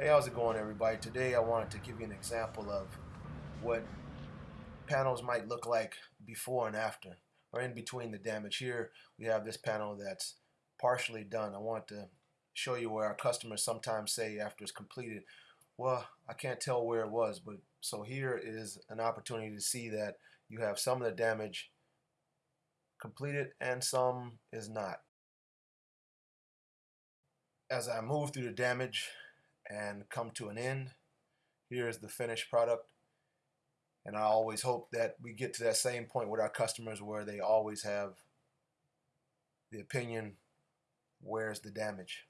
Hey, how's it going everybody? Today I wanted to give you an example of what panels might look like before and after or in between the damage. Here we have this panel that's partially done. I want to show you where our customers sometimes say after it's completed, well, I can't tell where it was, but so here is an opportunity to see that you have some of the damage completed and some is not. As I move through the damage, and come to an end. Here's the finished product. And I always hope that we get to that same point with our customers where they always have the opinion, where's the damage?